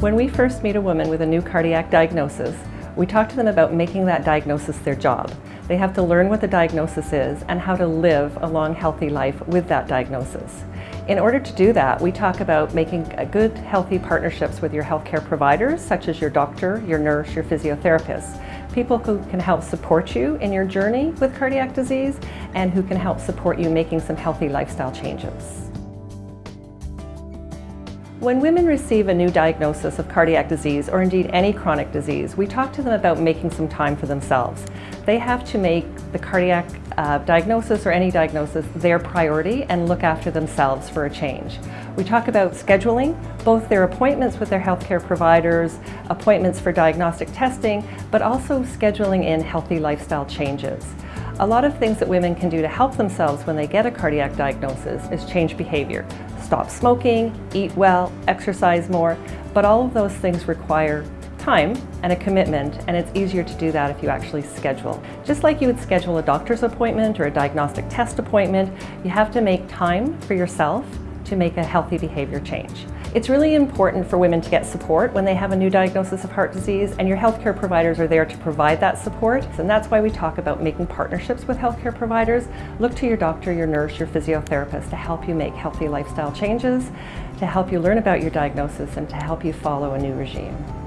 When we first meet a woman with a new cardiac diagnosis, we talk to them about making that diagnosis their job. They have to learn what the diagnosis is and how to live a long, healthy life with that diagnosis. In order to do that, we talk about making good, healthy partnerships with your healthcare providers, such as your doctor, your nurse, your physiotherapist. People who can help support you in your journey with cardiac disease and who can help support you making some healthy lifestyle changes. When women receive a new diagnosis of cardiac disease, or indeed any chronic disease, we talk to them about making some time for themselves. They have to make the cardiac uh, diagnosis or any diagnosis their priority and look after themselves for a change. We talk about scheduling, both their appointments with their healthcare providers, appointments for diagnostic testing, but also scheduling in healthy lifestyle changes. A lot of things that women can do to help themselves when they get a cardiac diagnosis is change behavior. Stop smoking, eat well, exercise more, but all of those things require time and a commitment and it's easier to do that if you actually schedule. Just like you would schedule a doctor's appointment or a diagnostic test appointment, you have to make time for yourself to make a healthy behavior change. It's really important for women to get support when they have a new diagnosis of heart disease and your healthcare providers are there to provide that support. And that's why we talk about making partnerships with healthcare providers. Look to your doctor, your nurse, your physiotherapist to help you make healthy lifestyle changes, to help you learn about your diagnosis and to help you follow a new regime.